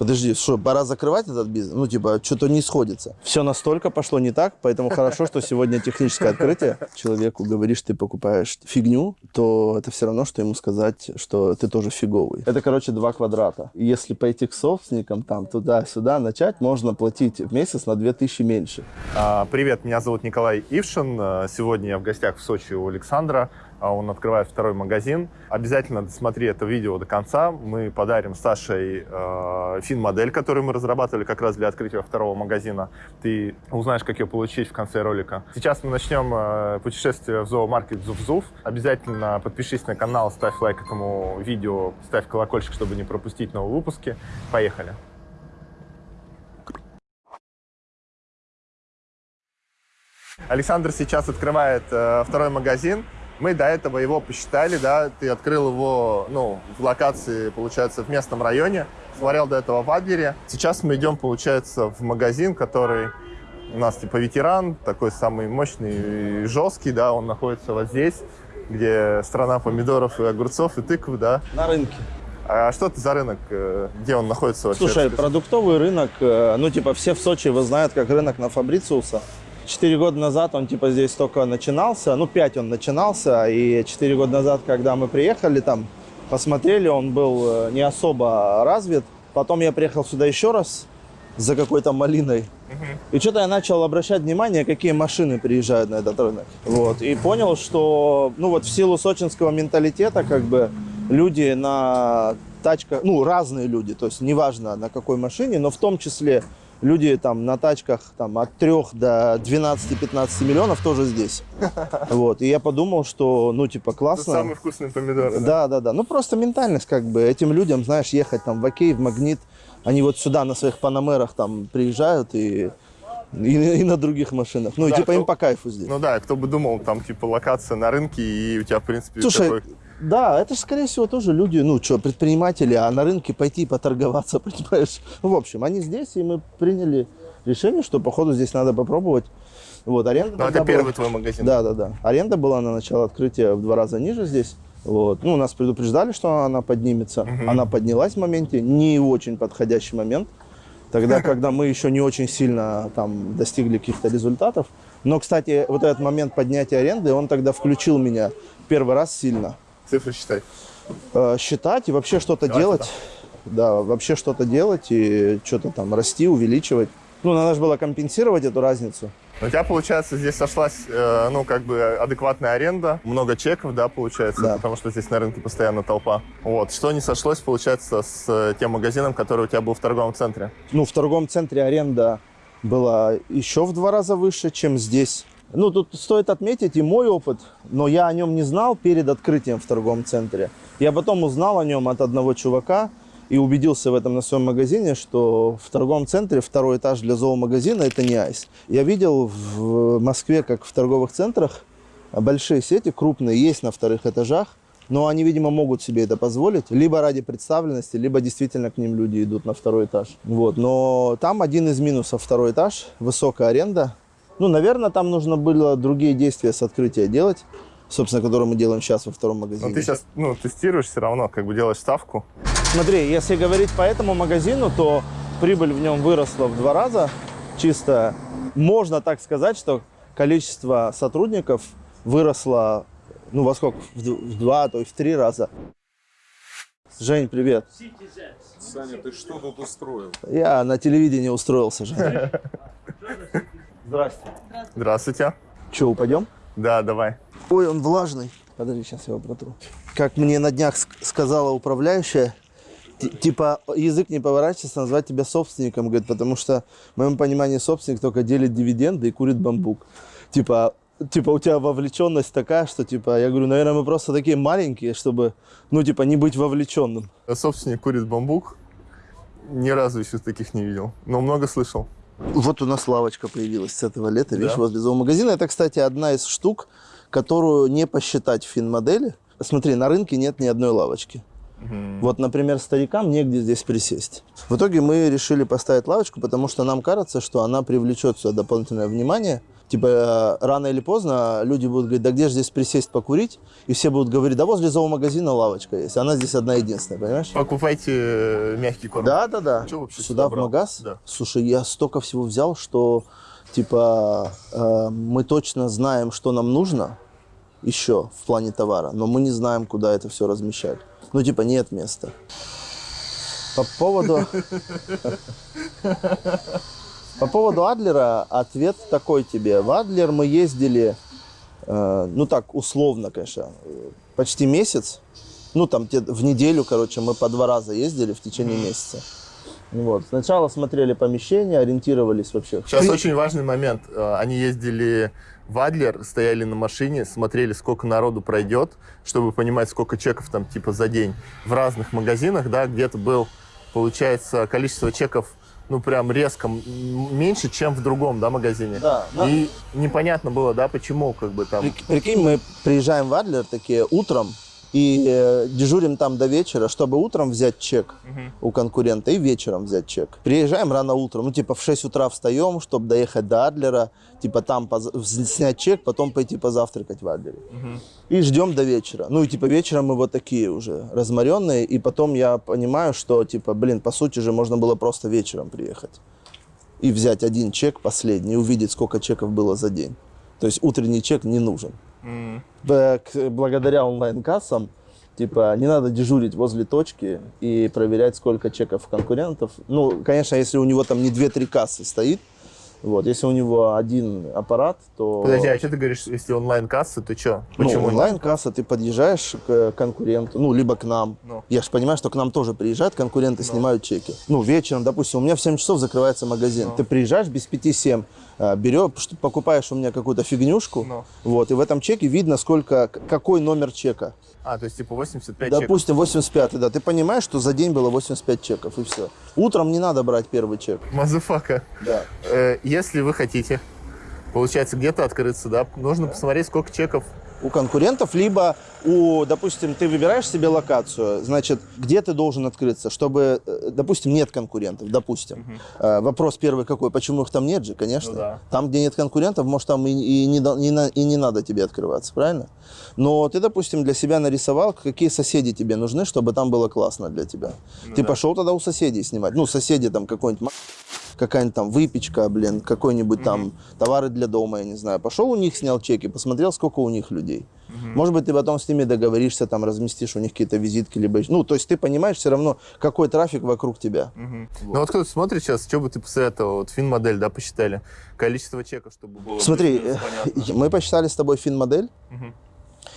Подожди, что, пора закрывать этот бизнес? Ну, типа, что-то не сходится. Все настолько пошло не так, поэтому хорошо, что сегодня техническое открытие. Человеку говоришь, ты покупаешь фигню, то это все равно, что ему сказать, что ты тоже фиговый. Это, короче, два квадрата. Если пойти к собственникам, там, туда-сюда начать, можно платить в месяц на 2000 меньше. А, Привет, меня зовут Николай Ившин. Сегодня я в гостях в Сочи у Александра. А, Он открывает второй магазин. Обязательно досмотри это видео до конца. Мы подарим Саше э, фин-модель, которую мы разрабатывали как раз для открытия второго магазина. Ты узнаешь, как ее получить в конце ролика. Сейчас мы начнем э, путешествие в зоомаркет Зув-Зув. Обязательно подпишись на канал, ставь лайк этому видео, ставь колокольчик, чтобы не пропустить новые выпуски. Поехали! Александр сейчас открывает э, второй магазин. Мы до этого его посчитали, да, ты открыл его, ну, в локации, получается, в местном районе, смотрел до этого в Адлере. Сейчас мы идем, получается, в магазин, который у нас типа ветеран, такой самый мощный и жесткий, да, он находится вот здесь, где страна помидоров и огурцов и тыкв, да. На рынке. А что это за рынок, э, где он находится вообще? Слушай, продуктовый рынок, э, ну, типа, все в Сочи его знают как рынок на Фабрициуса. Четыре года назад он, типа, здесь только начинался, ну, пять он начинался, и четыре года назад, когда мы приехали там, посмотрели, он был э, не особо развит. Потом я приехал сюда еще раз за какой-то малиной. И что-то я начал обращать внимание, какие машины приезжают на этот рынок. Вот. И понял, что, ну, вот в силу сочинского менталитета, как бы, люди на тачках, ну, разные люди, то есть неважно на какой машине, но в том числе люди там на тачках там от 3 до 12-15 миллионов тоже здесь. Вот. И я подумал, что, ну, типа, Это классно. самые вкусные помидоры, да? Да, да, да. Ну, просто ментальность, как бы, этим людям, знаешь, ехать там в Окей, в Магнит, они вот сюда на своих панамерах там приезжают и, и, и на других машинах. Ну, и Да, типа им кто- по кайфу здесь. Ну да, кто бы думал, там типа локация на рынке, и у тебя, в принципе, Слушай, такой... да, это же, скорее всего, тоже люди, ну, что, предприниматели, а на рынке пойти поторговаться, понимаешь? В общем, они здесь, и мы приняли решение, что, походу, здесь надо попробовать. Вот, аренда Ну, это была- первый твой магазин. Да, да, да. Аренда была на начало открытия в два раза ниже здесь. Вот. Ну, нас предупреждали, что она поднимется. Она поднялась в моменте, не в очень подходящий момент. Тогда, когда мы еще не очень сильно там достигли каких-то результатов. Но, кстати, вот этот момент поднятия аренды, он тогда включил меня первый раз сильно. Цифры считай. Э, считать и вообще что-то делать. Да, вообще что-то делать и что-то там расти, увеличивать. Ну, надо же было компенсировать эту разницу. У тебя, получается, здесь сошлась, э, ну, как бы адекватная аренда, много чеков, да, получается, Да. потому что здесь на рынке постоянно толпа. Вот. Что не сошлось, получается, с э, тем магазином, который у тебя был в торговом центре? ну, в торговом центре аренда была еще в два раза выше, чем здесь. Ну, тут стоит отметить и мой опыт, но я о нем не знал перед открытием в торговом центре. Я потом узнал о нем от одного чувака и убедился в этом на своем магазине, что в торговом центре второй этаж для зоомагазина – это не айс. Я видел в Москве, как в торговых центрах, большие сети, крупные, есть на вторых этажах, но они, видимо, могут себе это позволить, либо ради представленности, либо действительно к ним люди идут на второй этаж. Вот. Но там один из минусов второй этаж, высокая аренда. Ну, наверное, там нужно было другие действия с открытия делать, собственно, которые мы делаем сейчас во втором магазине. Ну, ты сейчас, ну, тестируешь все равно, как бы делаешь ставку. Смотри, если говорить по этому магазину, то прибыль в нем выросла в два раза. Чисто можно так сказать, что количество сотрудников выросло, ну, во сколько? В два, то и в три раза. Жень, привет. Саня, ты что тут устроил? Я на телевидении устроился, Жень. Здрасте. Здравствуйте. Че, упадем? Да, давай. Ой, он влажный. Подожди, сейчас я его протру. Как мне на днях ск- сказала управляющая, ти- типа язык не поворачивается назвать тебя собственником, говорит, потому что в моем понимании собственник только делит дивиденды и курит бамбук. Типа, типа у тебя вовлеченность такая, что типа, я говорю, наверное, мы просто такие маленькие, чтобы, ну, типа, не быть вовлеченным. Собственник курит бамбук. Ни разу еще таких не видел. Но много слышал. Вот у нас лавочка появилась с этого лета, видишь, Да. возле зоомагазина. Это, кстати, одна из штук, которую не посчитать в финмодели. Смотри, на рынке нет ни одной лавочки. Вот, например, старикам негде здесь присесть. В итоге мы решили поставить лавочку, потому что нам кажется, что она привлечет сюда дополнительное внимание. Типа, э, рано или поздно люди будут говорить, да где же здесь присесть покурить? И все будут говорить, да возле зоомагазина лавочка есть. Она здесь одна единственная, понимаешь? Покупайте э, мягкий корм. Да, да, да. Чё вообще Сюда сюда в магаз? Да. Слушай, я столько всего взял, что типа э, мы точно знаем, что нам нужно еще в плане товара, но мы не знаем, куда это все размещать. Ну, типа, нет места. По поводу... По поводу Адлера ответ такой тебе. В Адлер мы ездили, э, ну так, условно, конечно, почти месяц. Ну, там в неделю, короче, мы по два раза ездили в течение месяца. Вот. Сначала смотрели помещение, ориентировались вообще. Сейчас очень важный момент. Э, Они ездили в Адлер, стояли на машине, смотрели, сколько народу пройдет, чтобы понимать, сколько чеков там типа за день. В разных магазинах, да, где-то был, получается, количество чеков ну, прям резко меньше, чем в другом, да, магазине. Да, да. И непонятно было, да, почему, как бы там. Прик- Прикинь, мы приезжаем в Адлер такие утром и э, дежурим там до вечера, чтобы утром взять чек у конкурента и вечером взять чек. Приезжаем рано утром, ну типа в 6 утра встаем, чтобы доехать до Адлера, типа там снять чек, потом пойти позавтракать в Адлере. И ждем до вечера. Ну и типа вечером мы вот такие уже разморенные, и потом я понимаю, что типа, блин, по сути же можно было просто вечером приехать и взять один чек последний, и увидеть, сколько чеков было за день. То есть утренний чек не нужен. Б- к- Благодаря онлайн-кассам, типа, не надо дежурить возле точки и проверять, сколько чеков конкурентов. Ну, конечно, если у него там не 2-3 кассы стоит, вот, если у него один аппарат, то... Подожди, а что ты говоришь, если онлайн-касса, то что? Ну, Почему? онлайн-касса, ты подъезжаешь к конкуренту, ну, либо к нам. Ну. Я же понимаю, что к нам тоже приезжают конкуренты, снимают чеки. Ну, вечером, допустим, у меня в 7 часов закрывается магазин. Ну. Ты приезжаешь без 5-7, а, берешь, что- покупаешь у меня какую-то фигнюшку, Ну. вот, и в этом чеке видно, сколько, какой номер чека. А, то есть типа 85 чеков. Допустим, 85, да. Ты понимаешь, что за день было 85 чеков, и все. Утром не надо брать первый чек. Motherfucker. Да. Э, Если вы хотите, получается, где-то открыться, да, нужно посмотреть, сколько чеков. у конкурентов, либо у, допустим, ты выбираешь себе локацию, значит, где ты должен открыться, чтобы, э, допустим, нет конкурентов, допустим. Э, Вопрос первый какой, почему их там нет же, конечно. Ну да. Там, где нет конкурентов, может, там и, и не, на- и не надо тебе открываться, правильно? Но ты, допустим, для себя нарисовал, какие соседи тебе нужны, чтобы там было классно для тебя. Ну ты пошел тогда у соседей снимать. Ну, соседи там какой-нибудь какая-нибудь там выпечка, блин, какой-нибудь там товары для дома, я не знаю. Пошел у них, снял чеки, посмотрел, сколько у них людей. Может быть, ты потом с ними договоришься, там, разместишь у них какие-то визитки, либо... Ну, то есть ты понимаешь все равно, какой трафик вокруг тебя. Ну вот кто-то смотрит сейчас, что бы ты посоветовал? Вот фин-модель, да, посчитали. Количество чеков, чтобы было Смотри, э, мы посчитали с тобой фин-модель Мгм.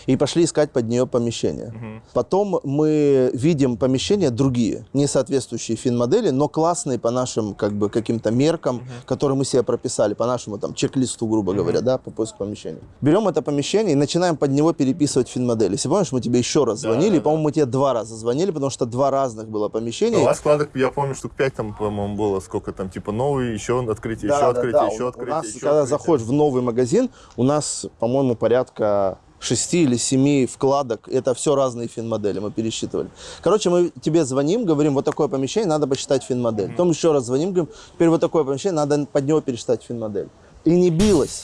И пошли искать под нее помещение. Мгм. Потом мы видим помещения другие, не соответствующие фин-модели, но классные по нашим как бы каким-то меркам, которые мы себе прописали, по нашему там чек-листу, грубо говоря, да, по поиску помещения. Берем это помещение и начинаем под него переписывать фин-модели. Если помнишь, мы тебе еще раз Да, звонили, да, по-моему, мы тебе два раза звонили, потому что два разных было помещения. У вас складок, я помню, штук 5 там, по-моему, было. Сколько там, типа, новый, еще открытие, Да, еще да, открытие, да. еще У- открытие, У нас, еще когда открытие. заходишь в новый магазин, у нас, по-моему, порядка шести или семи вкладок. Это все разные фин-модели, мы пересчитывали. Короче, мы тебе звоним, говорим, вот такое помещение, надо посчитать фин-модель. Потом еще раз звоним, говорим, теперь вот такое помещение, надо под него пересчитать фин-модель. И не билось.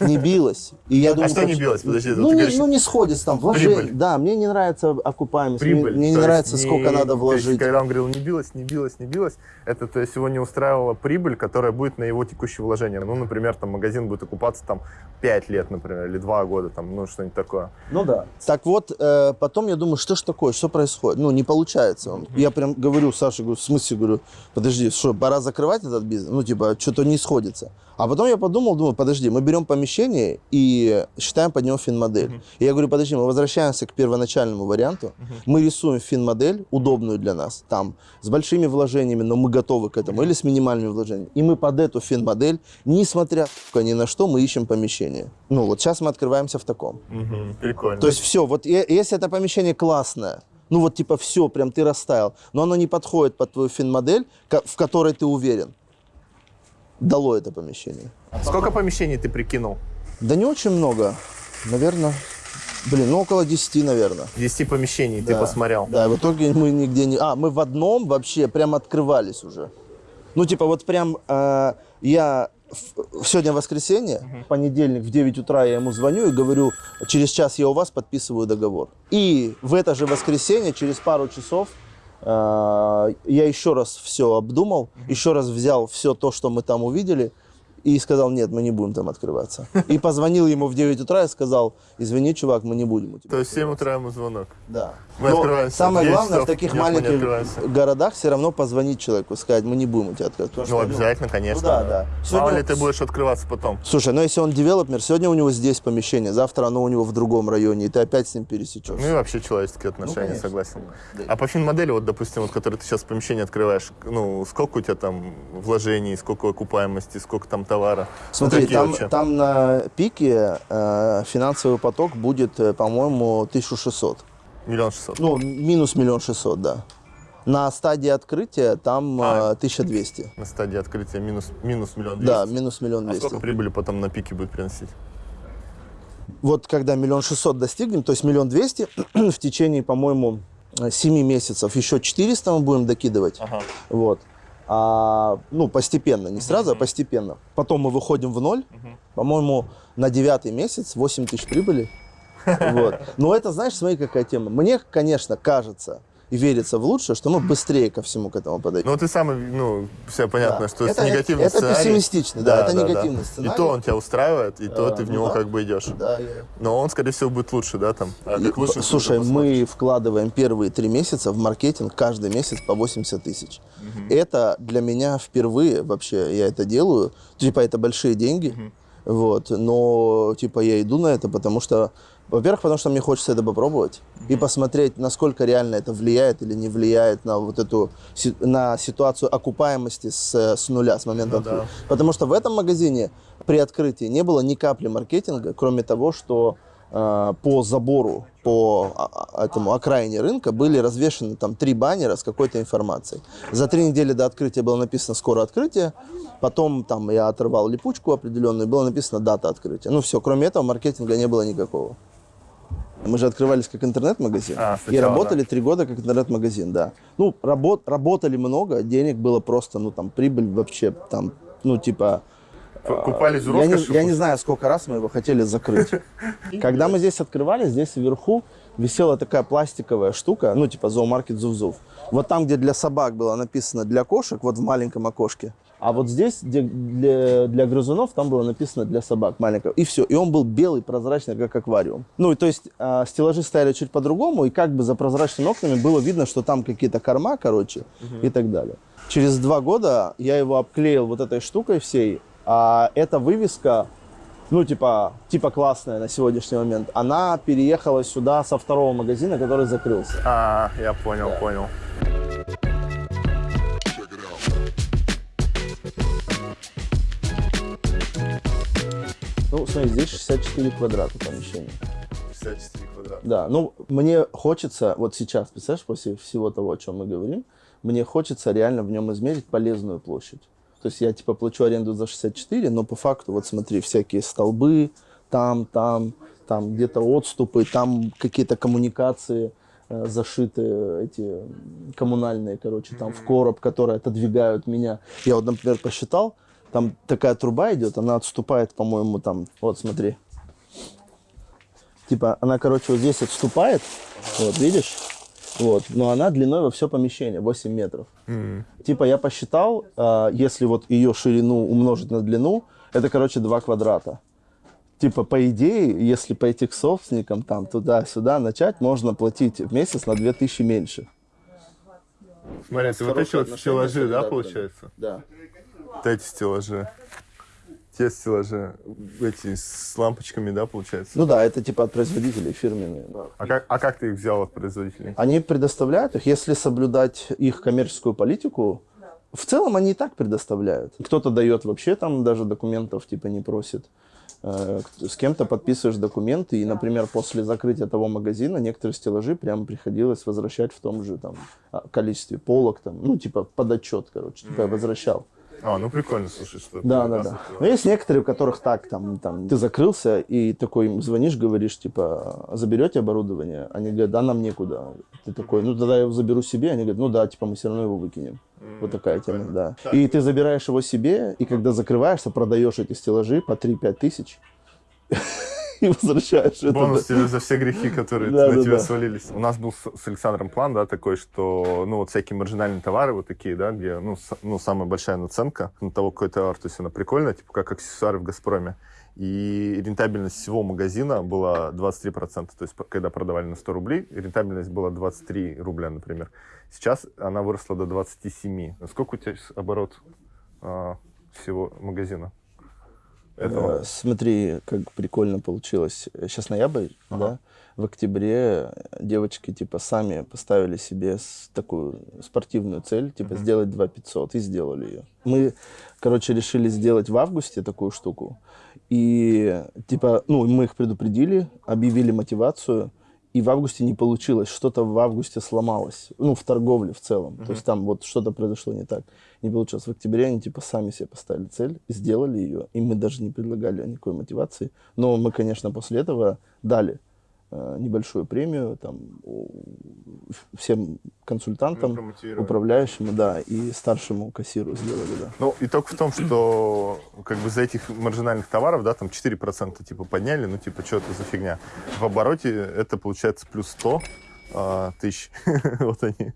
Не билось. И я думаю, А что не билось? Подожди, ну, не, ну, не сходится там. Вложение. Да, мне не нравится окупаемость. мне- прибыль. Мне, не То есть нравится, не- сколько надо то есть, вложить. когда он говорил, не билось, не билось, не билось, это то есть его не устраивала прибыль, которая будет на его текущее вложение. Ну, например, там магазин будет окупаться там 5 лет, например, или 2 года, там, ну, что-нибудь такое. Ну да. Так вот, э, потом я думаю, что ж такое, что происходит? Ну, не получается. Он. Я прям говорю Саше, говорю, в смысле, говорю, подожди, что, пора закрывать этот бизнес? Ну, типа, что-то не сходится. А потом я подумал, думаю, подожди, мы берем помещение и считаем под него фин-модель. И я говорю, подожди, мы возвращаемся к первоначальному варианту. Мы рисуем фин-модель, удобную для нас, там, с большими вложениями, но мы готовы к этому, или с минимальными вложениями. И мы под эту фин-модель, несмотря ни на что, мы ищем помещение. Ну, вот сейчас мы открываемся в таком. Мгм, Прикольно. То есть все, вот если это помещение классное, ну вот типа все, прям ты растаял, но оно не подходит под твою фин-модель, в которой ты уверен, дало это помещение. Сколько помещений ты прикинул? Да не очень много, наверное, блин, ну около 10, наверное. 10 помещений ты Да. посмотрел. Да, в итоге мы нигде не... А, мы в одном вообще прям открывались уже. Ну, типа, вот прям э, я сегодня воскресенье, в понедельник в 9 утра я ему звоню и говорю, через час я у вас подписываю договор. И в это же воскресенье, через пару часов, я еще раз все обдумал, еще раз взял все то, что мы там увидели, и сказал, нет, мы не будем там открываться. И позвонил ему в 9 утра и сказал, извини, чувак, мы не будем у тебя. То есть в 7 утра ему звонок. Да. Мы Но открываемся самое 9 главное в таких нет, маленьких городах все равно позвонить человеку, сказать, мы не будем у тебя открывать. Потому Ну, что, обязательно, конечно. да, да. Мало Сегодня- ли ты будешь открываться потом. Слушай, ну если он девелопер, сегодня у него здесь помещение, завтра оно у него в другом районе, и ты опять с ним пересечешься. Ну и вообще человеческие отношения, конечно. согласен. Да. А по финмодели, вот, допустим, вот, который ты сейчас помещение открываешь, ну, сколько у тебя там вложений, сколько окупаемости, сколько там товара? Смотри, какие там, вообще? там на пике э, финансовый поток будет, э, по-моему, 1600. Миллион шестьсот. Ну, минус миллион шестьсот, да. На стадии открытия там А. э, 1200. На стадии открытия минус, минус миллион двести. Да, минус миллион А двести. сколько прибыли потом на пике будет приносить? Вот когда миллион шестьсот достигнем, то есть миллион двести, в течение, по-моему, э, семи месяцев еще 400 мы будем докидывать. Ага. Вот. А, ну, постепенно, не сразу, а постепенно. Потом мы выходим в ноль. По-моему, на девятый месяц 8 тысяч прибыли. Вот. Но это, знаешь, смотри, какая тема. Мне, конечно, кажется верится в лучшее, что мы быстрее ко всему к этому подойдем. Ну, ты сам, ну, все понятно, Да. что Это- это негативный это сценарий. пессимистичный, да, это негативный сценарий. И то он тебя устраивает, и то А, ты в ну него да. как бы идешь. Да, я- Но он, скорее всего, будет лучше, да, там? А как лучше, Слушай, мы вкладываем первые три месяца в маркетинг каждый месяц по 80 тысяч. Это для меня впервые вообще я это делаю. Типа это большие деньги. Вот, но типа я иду на это, потому что, во-первых, потому что мне хочется это попробовать и посмотреть, насколько реально это влияет или не влияет на вот эту на ситуацию окупаемости с, с нуля, с момента Ну да. открытия. Потому что в этом магазине при открытии не было ни капли маркетинга, кроме того, что по забору, по а, а, этому окраине рынка были развешаны там три баннера с какой-то информацией. За три недели до открытия было написано «Скоро открытие», потом там я оторвал липучку определенную, было написано «Дата открытия». Ну все, кроме этого маркетинга не было никакого. Мы же открывались как интернет-магазин. А, и работали три года как интернет-магазин, да. Ну, работ, работали много, денег было просто, ну, там, прибыль вообще, там, ну, типа... Ку- Купались в Я не, я не знаю, сколько раз мы его хотели закрыть. Когда мы здесь открывали, здесь вверху висела такая пластиковая штука, ну, типа зоомаркет Зув-Зув. Вот там, где для собак было написано для кошек, вот в маленьком окошке. А вот здесь, где для, для грызунов, там было написано для собак маленького. И все. И он был белый, прозрачный, как аквариум. Ну, и то есть а, стеллажи стояли чуть по-другому, и как бы за прозрачными окнами было видно, что там какие-то корма, короче, и так далее. Через два года я его обклеил вот этой штукой всей, а эта вывеска, ну, типа, типа классная на сегодняшний момент, она переехала сюда со второго магазина, который закрылся. А, я понял, понял. Ну, смотри, здесь 64 квадрата помещения. 54 квадрата. Да, ну, мне хочется, вот сейчас, представляешь, после всего того, о чем мы говорим, мне хочется реально в нем измерить полезную площадь. То есть я, типа, плачу аренду за 64, но по факту, вот смотри, всякие столбы, там, там, там где-то отступы, там какие-то коммуникации э, зашиты, эти коммунальные, короче, там в короб, которые отодвигают меня. Я вот, например, посчитал, там такая труба идет, она отступает, по-моему, там, вот смотри, Типа, она, короче, вот здесь отступает, вот, видишь? Вот, но она длиной во все помещение, 8 метров. Типа, я посчитал, а, если вот ее ширину умножить на длину, это, короче, 2 квадрата. Типа, по идее, если пойти к собственникам, там, туда-сюда начать, можно платить в месяц на 2000 меньше. Смотрите, вот эти вот стеллажи, да, получается? Да. Вот эти стеллажи. Те стеллажи, эти с лампочками, да, получается? Ну да, это типа от производителей фирменные. да. А как, а как ты их взял от производителей? Они предоставляют их, если соблюдать их коммерческую политику. В целом они и так предоставляют. Кто-то дает вообще там даже документов типа не просит. Э, С кем-то подписываешь документы, и, например, после закрытия того магазина некоторые стеллажи прям приходилось возвращать в том же там а, количестве полок, там, ну, типа под отчет, короче, типа возвращал. А, ну прикольно, слушай, что Да, да, да. Но есть некоторые, у которых так, там, там, ты закрылся и такой им звонишь, говоришь, типа, заберете оборудование? Они говорят, да, нам некуда. Ты такой, ну, тогда я его заберу себе. Они говорят, ну да, типа, мы все равно его выкинем. Вот такая тема, да. И ты забираешь его себе, и когда закрываешься, продаешь эти стеллажи по 3-5 тысяч и возвращаешь это. Бонус тебе за все грехи, которые Да, на да, тебя да. свалились. У нас был с, с Александром план, да, такой, что, ну, вот всякие маржинальные товары вот такие, да, где, ну, с- ну самая большая наценка на того, какой товар, то есть она прикольная, типа как аксессуары в «Газпроме». И рентабельность всего магазина была 23%. То есть, когда продавали на 100 рублей, рентабельность была 23 рубля, например. Сейчас она выросла до 27. Сколько у тебя оборот а, всего магазина? Этого? Э, Смотри, как прикольно получилось. Сейчас ноябрь, Ага. да? В октябре девочки типа сами поставили себе такую спортивную цель, типа Мгм. сделать 2 500 и сделали ее. Мы, короче, решили сделать в августе такую штуку. И типа, ну, мы их предупредили, объявили мотивацию, и в августе не получилось. Что-то в августе сломалось. Ну, в торговле в целом. То есть там вот что-то произошло не так. Не получилось. В октябре они типа сами себе поставили цель, сделали ее, и мы даже не предлагали никакой мотивации. Но мы, конечно, после этого дали э, небольшую премию там всем консультантам, промотивировали. управляющему, да, и старшему кассиру сделали, да. Ну, итог в том, что как бы за этих маржинальных товаров, да, там 4% типа подняли, ну, типа, что это за фигня? В обороте это получается плюс 100 а, тысяч. вот они.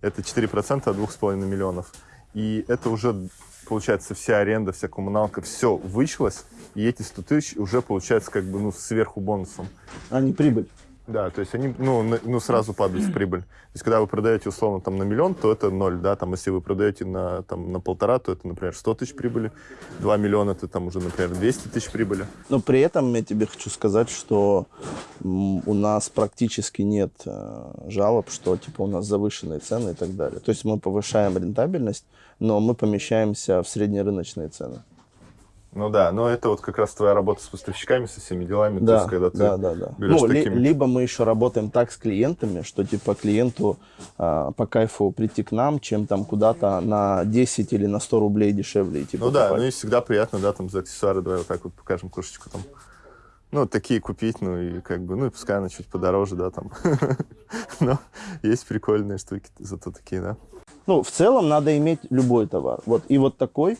Это 4% от 2,5 миллионов. И это уже, получается, вся аренда, вся коммуналка, все вычелось, и эти 100 тысяч уже, получается, как бы, ну, сверху бонусом. А не прибыль. Да, то есть они, ну, на- ну, сразу падают в прибыль. То есть, когда вы продаете, условно, там, на миллион, то это ноль, да, там, если вы продаете на, там, на полтора, то это, например, 100 тысяч прибыли, 2 миллиона, это, там, уже, например, 200 тысяч прибыли. Но при этом я тебе хочу сказать, что у нас практически нет э, жалоб, что типа у нас завышенные цены и так далее. То есть мы повышаем рентабельность, но мы помещаемся в среднерыночные цены. Ну да, но это вот как раз твоя работа с поставщиками, со всеми делами, то Да, есть, когда ты да, да, да. берешь Ну, ли- такими... либо мы еще работаем так с клиентами, что типа клиенту а, по кайфу прийти к нам, чем там куда-то на 10 или на 100 рублей дешевле идти Ну да, покупать. ну и всегда приятно, да, там, за аксессуары, давай вот так вот покажем кошечку там. Ну, такие купить, ну, и как бы, ну, и пускай она чуть подороже, да, там. Но есть прикольные штуки, зато такие, да. Ну, в целом надо иметь любой товар. Вот и вот такой,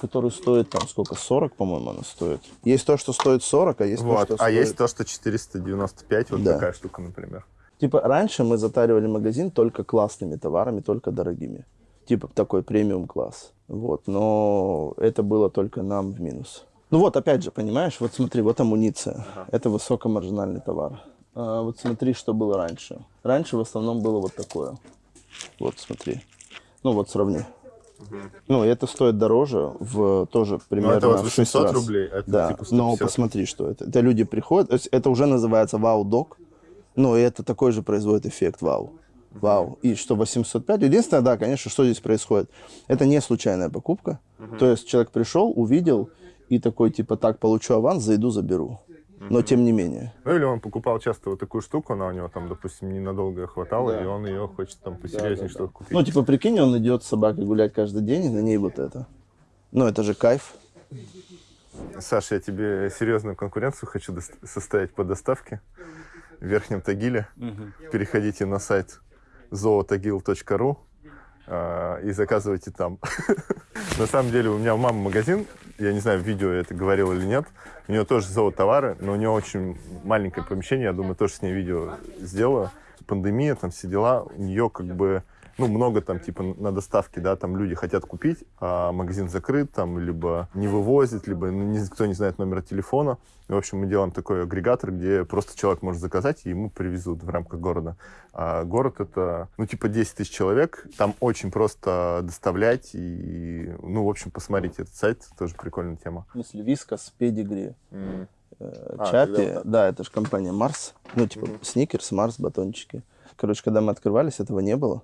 который стоит там сколько, 40, по-моему, она стоит. Есть то, что стоит 40, а есть то, Вот, что а стоит... есть то, что 495, вот Да. такая штука, например. Типа раньше мы затаривали магазин только классными товарами, только дорогими. Типа такой премиум класс. Вот, но это было только нам в минус. Ну вот, опять же, понимаешь, вот смотри, вот амуниция. Это высокомаржинальный товар. А вот смотри, что было раньше. Раньше в основном было вот такое. Вот, смотри. Ну вот, сравни. Ну, это стоит дороже в тоже примерно Ну, это вот в 6 800 раз. рублей, это да, типа но 150. посмотри, что это. Это люди приходят, это уже называется вау-док, но и это такой же производит эффект вау. Вау. И что 805. Единственное, да, конечно, что здесь происходит. Это не случайная покупка. То есть человек пришел, увидел и такой, типа, так, получу аванс, зайду, заберу. Но тем не менее. Ну, или он покупал часто вот такую штуку, она у него там, допустим, ненадолго хватало, Да. и он ее хочет там посерьезнее да, что-то купить. Ну, типа, прикинь, он идет с собакой гулять каждый день, и на ней вот это. Ну, это же кайф. Саша, я тебе серьезную конкуренцию хочу составить по доставке в Верхнем Тагиле. Переходите на сайт zootagil.ru а, и заказывайте там. На самом деле у меня у мамы магазин, я не знаю, в видео я это говорил или нет, у нее тоже зоотовары, но у нее очень маленькое помещение, я думаю, тоже с ней видео сделаю. Пандемия, там все дела, у нее как бы ну, много там, типа, на доставке, да, там люди хотят купить, а магазин закрыт, там, либо не вывозит, либо никто не знает номера телефона. И, в общем, мы делаем такой агрегатор, где просто человек может заказать, и ему привезут в рамках города. А город это, ну, типа, 10 тысяч человек, там очень просто доставлять, и, ну, в общем, посмотрите этот сайт, тоже прикольная тема. В смысле, вискас, педигри, э, А, чапи. тогда Да, это же компания Марс. Ну, типа, сникерс, Марс, батончики. Короче, когда мы открывались, этого не было.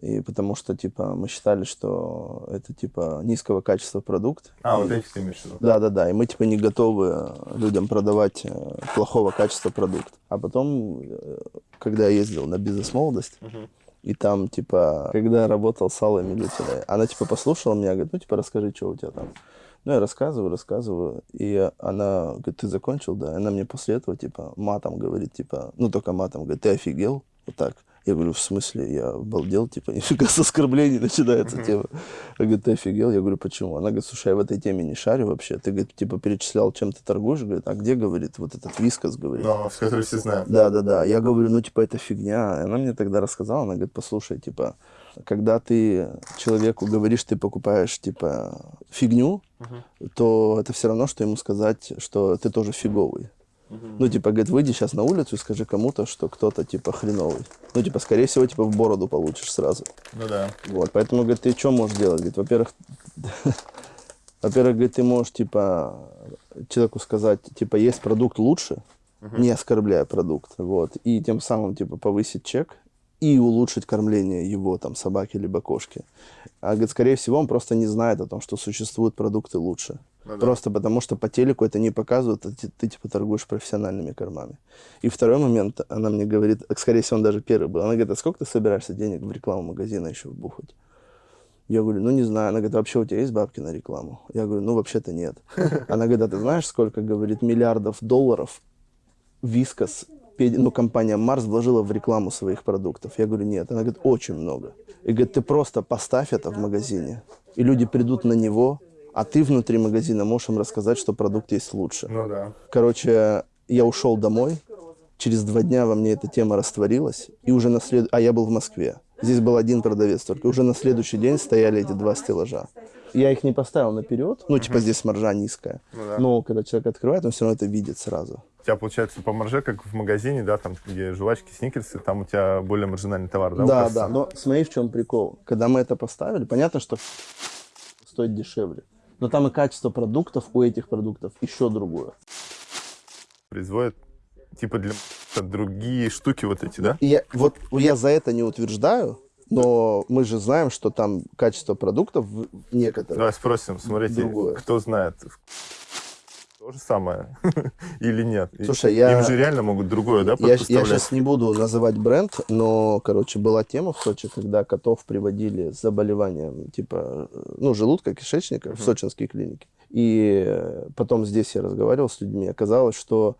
И потому что, типа, мы считали, что это, типа, низкого качества продукт. А, вот эти ты имеешь в виду? Да, да, да. И мы типа не готовы э, людям продавать э, плохого качества продукт. А потом, э, когда я ездил на бизнес молодость, И там, типа, когда я работал с Аллой Милютиной, она, типа, послушала меня, говорит, ну, типа, расскажи, что у тебя там. Ну, я рассказываю, рассказываю, и она говорит, ты закончил, да? И она мне после этого, типа, матом говорит, типа, ну, только матом, говорит, ты офигел? Вот так. Я говорю, в смысле, я обалдел, типа, нифига с оскорблений начинается тема. Она говорит, ты офигел? Я говорю, почему? Она говорит, слушай, я в этой теме не шарю вообще. Ты, говорит, типа, перечислял, чем ты торгуешь? Говорит, а где, говорит, вот этот вискас, говорит. Но, с которой все знают. Да, да, да. Я говорю, ну, типа, это фигня. Она мне тогда рассказала, она говорит, послушай, типа, когда ты человеку говоришь, ты покупаешь, типа, фигню, то это все равно, что ему сказать, что ты тоже фиговый. Ну, типа, говорит, выйди сейчас на улицу и скажи кому-то, что кто-то, типа, хреновый. Ну, типа, скорее всего, типа, в бороду получишь сразу. Ну да. Вот, поэтому, говорит, ты что можешь делать? Говорит, во-первых, во-первых, говорит, ты можешь, типа, человеку сказать, типа, есть продукт лучше, не оскорбляя продукт, вот, и тем самым, типа, повысить чек и улучшить кормление его, там, собаки либо кошки. А, говорит, скорее всего, он просто не знает о том, что существуют продукты лучше. Ну да. Просто потому, что по телеку это не показывают, а ты, ты, типа, торгуешь профессиональными кормами. И второй момент, она мне говорит, скорее всего, он даже первый был, она говорит, а сколько ты собираешься денег в рекламу магазина еще вбухать? Я говорю, ну не знаю. Она говорит, вообще у тебя есть бабки на рекламу? Я говорю, ну вообще-то нет. Она говорит, а ты знаешь, сколько, говорит, миллиардов долларов Вискас, ну, компания Марс вложила в рекламу своих продуктов? Я говорю, нет. Она говорит, очень много. И говорит, ты просто поставь это в магазине, и люди придут на него, а ты внутри магазина можешь им рассказать, что продукт есть лучше. Ну да. Короче, я ушел домой. Через два дня во мне эта тема растворилась. И уже на след... А я был в Москве. Здесь был один продавец только. Уже на следующий день стояли эти два стеллажа. Я их не поставил наперед. Ну, типа здесь маржа низкая. Ну да. Но когда человек открывает, он все равно это видит сразу. У тебя получается по марже, как в магазине, да, там, где жвачки, сникерсы, там у тебя более маржинальный товар, да? Да, да. Но смотри, в чем прикол. Когда мы это поставили, понятно, что стоит дешевле. Но там и качество продуктов у этих продуктов еще другое. Производят, типа, для другие штуки вот эти, да? Я, вот я за это не утверждаю, но мы же знаем, что там качество продуктов в- некоторых. Давай спросим, смотрите, Другое. кто знает, то же самое или нет? Слушай, я- Им же реально могут другое, да, Я, я сейчас не буду называть бренд, но, короче, была тема в Сочи, когда котов приводили с заболеванием типа, ну, желудка, кишечника в сочинские клиники. И э, потом здесь я разговаривал с людьми, оказалось, что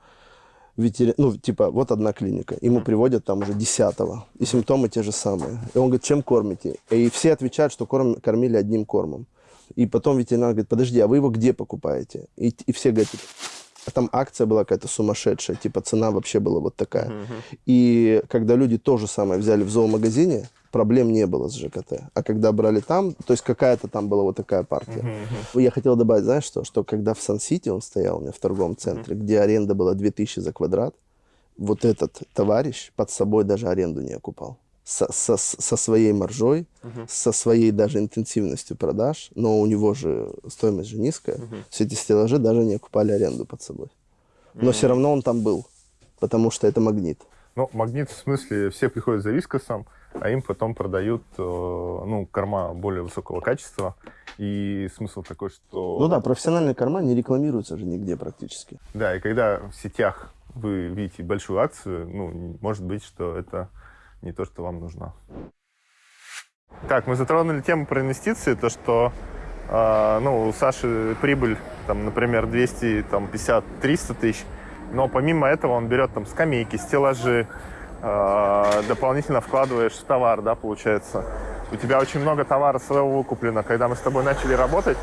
ветери... ну, типа, вот одна клиника, ему приводят там уже десятого, и симптомы те же самые. И он говорит, чем кормите? И все отвечают, что корм... кормили одним кормом. И потом ветеринар говорит, подожди, а вы его где покупаете? И, и все говорят, типа, а там акция была какая-то сумасшедшая, типа цена вообще была вот такая. И когда люди то же самое взяли в зоомагазине, проблем не было с ЖКТ. А когда брали там, то есть какая-то там была вот такая партия. Я хотел добавить, знаешь что, что когда в Сан-Сити он стоял у меня в торговом центре, где аренда была 2000 за квадрат, вот этот товарищ под собой даже аренду не окупал. Со, со, со своей маржой, со своей даже интенсивностью продаж, но у него же стоимость же низкая. Все эти стеллажи даже не окупали аренду под собой. Но все равно он там был, потому что это магнит. Ну, магнит в смысле, все приходят за вискосом, а им потом продают, э, ну, корма более высокого качества. И смысл такой, что... Ну да, профессиональные корма не рекламируются же нигде практически. Да, и когда в сетях вы видите большую акцию, ну, может быть, что это не то, что вам нужно. Так, мы затронули тему про инвестиции, то, что э, ну, у Саши прибыль, там, например, 250-300 тысяч, но помимо этого он берет там скамейки, стеллажи, э, дополнительно вкладываешь в товар, да, получается. У тебя очень много товара своего выкуплено. Когда мы с тобой начали работать,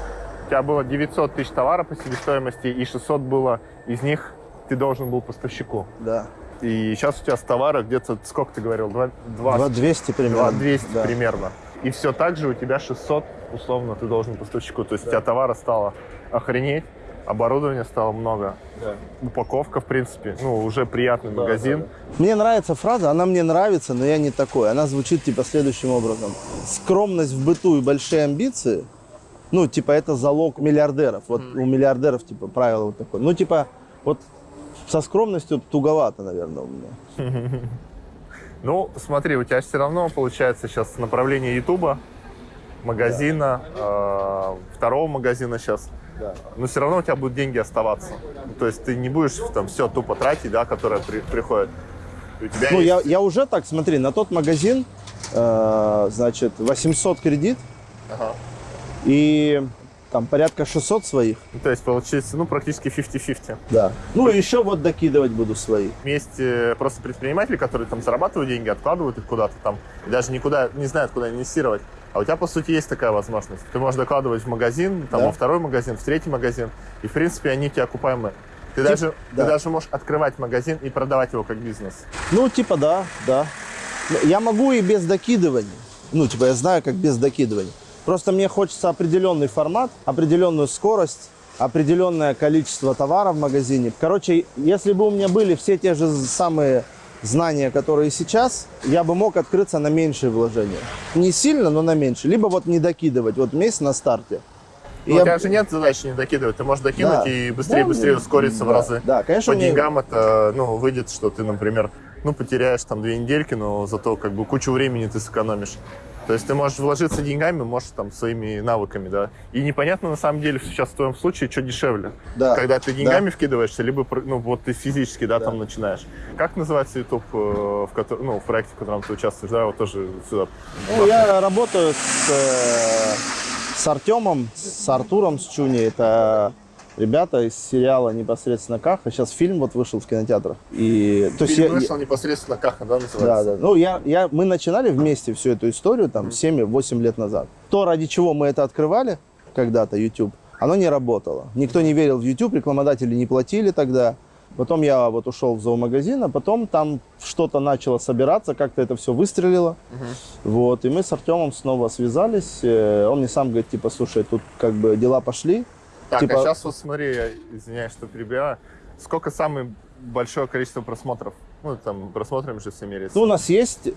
у тебя было 900 тысяч товара по себестоимости, и 600 было из них ты должен был поставщику. Да. И сейчас у тебя с товара где-то, сколько ты говорил, 2, 200 примерно. 200 да. примерно. И все так же у тебя 600, условно, ты должен поставщику. То есть у тебя товара стало охренеть, оборудования стало много. Упаковка, в принципе, ну, уже приятный магазин. Мне нравится фраза, она мне нравится, но я не такой. Она звучит типа следующим образом. Скромность в быту и большие амбиции, ну, типа, это залог миллиардеров. Вот у миллиардеров, типа, правило вот такое. Ну, типа, вот со скромностью туговато, наверное, у меня. Ну, смотри, у тебя все равно получается сейчас направление Ютуба, магазина, э, второго магазина сейчас. Да. Но все равно у тебя будут деньги оставаться. То есть ты не будешь там все тупо тратить, да, которое при- приходит. У тебя Ну, есть- я, я уже так, смотри, на тот магазин э, значит, 800 кредит Ага. и там порядка 600 своих. Ну, То есть получится, ну, практически 50-50. Да. Ну и еще вот докидывать буду свои. Есть э, просто предприниматели, которые там зарабатывают деньги, откладывают их куда-то там, и даже никуда не знают, куда инвестировать. А у тебя, по сути, есть такая возможность. Ты можешь докладывать в магазин, там, Да. во второй магазин, в третий магазин, и, в принципе, они у тебя окупаемые. Ты, Тип- даже, да. ты даже можешь открывать магазин и продавать его как бизнес. Ну, типа, да, да. Ну, Я могу и без докидывания. Ну, типа, я знаю, как без докидывания. Просто мне хочется определенный формат, определенную скорость, определенное количество товара в магазине. Короче, если бы у меня были все те же самые знания, которые сейчас, я бы мог открыться на меньшие вложения. Не сильно, но на меньше. Либо вот не докидывать, вот месяц на старте. Но я у тебя же нет задачи не докидывать. Ты можешь докинуть Да. и быстрее, Да, быстрее ну, ускориться в да, разы. да, конечно, По мне- деньгам это, ну, выйдет, что ты, например, ну, потеряешь там две недельки, но зато как бы кучу времени ты сэкономишь. То есть ты можешь вложиться деньгами, можешь там своими навыками, да. И непонятно на самом деле сейчас в твоем случае, что дешевле. Да, Когда ты деньгами вкидываешься, либо ну, вот ты физически, да, Да. там начинаешь. Как называется YouTube, э, в котором, ну, в проекте, в котором ты участвуешь, да, вот тоже сюда. Ну, я работаю с, э, с Артемом, с Артуром, с Чуни. Это ребята из сериала непосредственно Каха. Сейчас фильм вот вышел в кинотеатрах. И, то есть Фильм я- вышел непосредственно Каха, да, называется? да, да. Ну, я, я, мы начинали вместе всю эту историю там 7-8 лет назад. То, ради чего мы это открывали когда-то, YouTube, оно не работало. Никто не верил в YouTube, рекламодатели не платили тогда. Потом я вот ушел в зоомагазин, а потом там что-то начало собираться, как-то это все выстрелило. Вот, и мы с Артемом снова связались. Э, Он мне сам говорит, типа, слушай, тут как бы дела пошли. Так, Типа- а сейчас вот смотри, я извиняюсь, что перебиваю. Сколько самое большое количество просмотров? Ну, там, просмотрами же все меряется. Ну, у нас есть...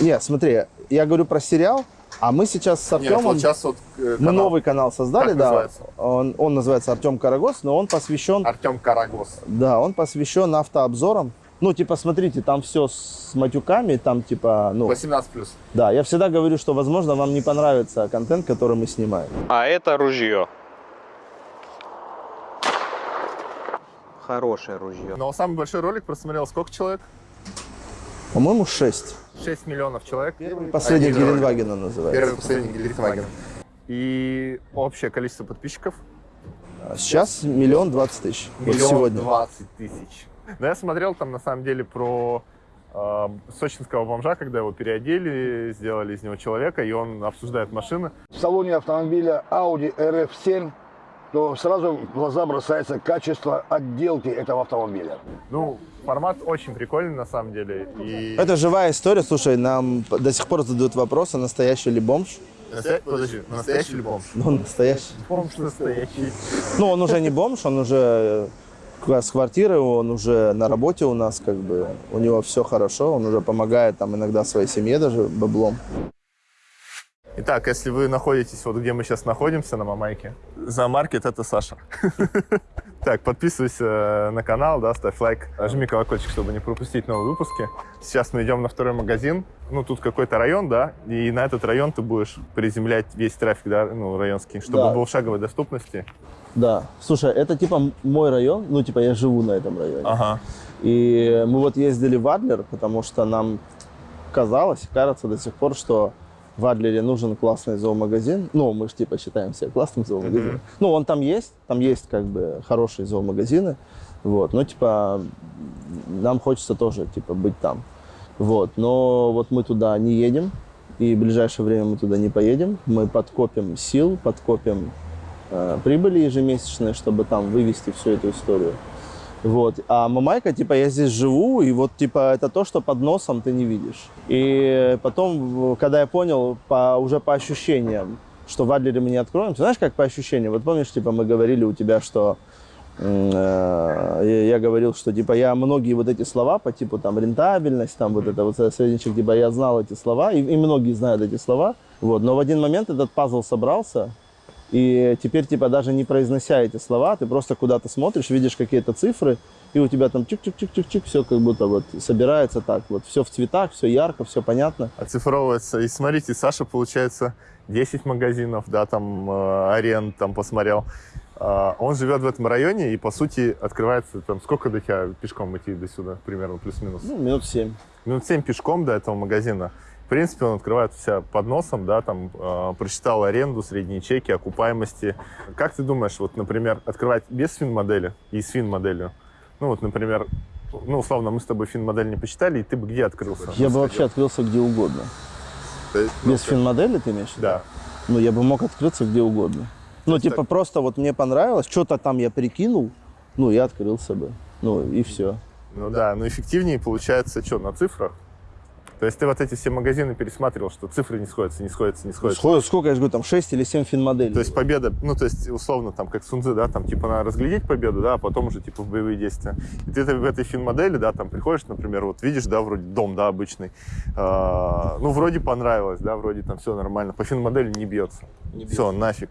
Нет, смотри, я говорю про сериал, а мы сейчас с Нет, Артемом... вот сейчас вот э, Мы канал новый канал создали, Как да. называется? Он, он называется Артем Карагос, но он посвящен, Артем Карагос. да, он посвящен автообзорам. Ну, типа, смотрите, там все с матюками, там, типа, ну, 18+. да, я всегда говорю, что, возможно, вам не понравится контент, который мы снимаем. А это ружье. Хорошее ружье. Но самый большой ролик просмотрел сколько человек? По-моему, 6. 6 миллионов человек. Последний Один ролик. Геленвагена называется. Первый последний Гелендваген. И общее количество подписчиков? А Сейчас миллион двадцать тысяч. Вот Миллион сегодня. двадцать тысяч. Но я смотрел там на самом деле про э, сочинского бомжа, когда его переодели, сделали из него человека, и он обсуждает машины. в салоне автомобиля Audi RF7, то сразу в глаза бросается качество отделки этого автомобиля. Ну, формат очень прикольный на самом деле. И... Это живая история. Слушай, нам до сих пор задают вопрос, а настоящий ли бомж? Настоя- Подожди, настоящий ли бомж? Ну, настоящий. Бомж настоящий. Ну, он уже не бомж, он уже э, с квартиры, он уже на работе у нас, как бы, у него все хорошо, он уже помогает там иногда своей семье даже баблом. Итак, если вы находитесь вот где мы сейчас находимся, на Мамайке, за маркет это Саша. Так, подписывайся на канал, да, ставь лайк, жми колокольчик, чтобы не пропустить новые выпуски. Сейчас мы идем на второй магазин. Ну, тут какой-то район, да, и на этот район ты будешь приземлять весь трафик, да, ну, районский, чтобы Да. был в шаговой доступности. Да. Слушай, это типа мой район, ну, типа я живу на этом районе. Ага. И мы вот ездили в Адлер, потому что нам казалось, кажется до сих пор, что в Адлере нужен классный зоомагазин. Ну, мы же типа считаем себя классным зоомагазином. Мгм. Ну, он там есть, там есть как бы хорошие зоомагазины. Вот, но типа нам хочется тоже типа быть там. Вот, но вот мы туда не едем, и в ближайшее время мы туда не поедем. Мы подкопим сил, подкопим э, прибыли ежемесячные, чтобы там вывести всю эту историю. Вот. А Мамайка, типа, я здесь живу, и вот, типа, это то, что под носом ты не видишь. И потом, когда я понял по, уже по ощущениям, что в Адлере мы не откроемся, знаешь, как по ощущениям? Вот помнишь, типа, мы говорили у тебя, что э, я говорил, что, типа, я многие вот эти слова по типу, там, рентабельность, там, вот это вот средничек, типа, я знал эти слова, и, и многие знают эти слова, вот. Но в один момент этот пазл собрался, и теперь, типа, даже не произнося эти слова, ты просто куда-то смотришь, видишь какие-то цифры, и у тебя там чик-чик-чик-чик-чик, все как будто вот собирается так вот. Все в цветах, все ярко, все понятно. Оцифровывается. И смотрите, Саша, получается, 10 магазинов, да, там, э, аренд там посмотрел. А, Он живет в этом районе, и, по сути, открывается там... Сколько до тебя пешком идти до сюда, примерно, плюс-минус? Ну, минут семь. минут 7 пешком до этого магазина. В принципе, он открывает у себя под носом, да, там, э, прочитал аренду, средние чеки, окупаемости. Как ты думаешь, вот, например, открывать без фин-модели и с фин-моделью? Ну, вот, например, ну, условно, мы с тобой фин-модель не посчитали, и ты бы где открылся? Я бы вообще открылся где угодно. Есть, ну, Без финмодели ты имеешь? Да. Ну, я бы мог открыться где угодно. Ну, типа, так- просто вот мне понравилось, что-то там я прикинул, ну, я открылся бы. Ну, и все. Ну да, но эффективнее получается что, на цифрах? То есть ты вот эти все магазины пересматривал, что цифры не сходятся, не сходятся, не сходятся. Сколько, сколько, я же говорю, там 6 или 7 финмоделей. То есть победа, ну, то есть, условно, там, как Сунзы, да, там, типа, надо разглядеть победу, да, а потом уже, типа, в боевые действия. И ты в этой фин-модели, да, там, приходишь, например, вот видишь, да, вроде дом, да, обычный, А, ну, вроде понравилось, да, вроде там все нормально, по фин-модели не бьется. Все, нафиг.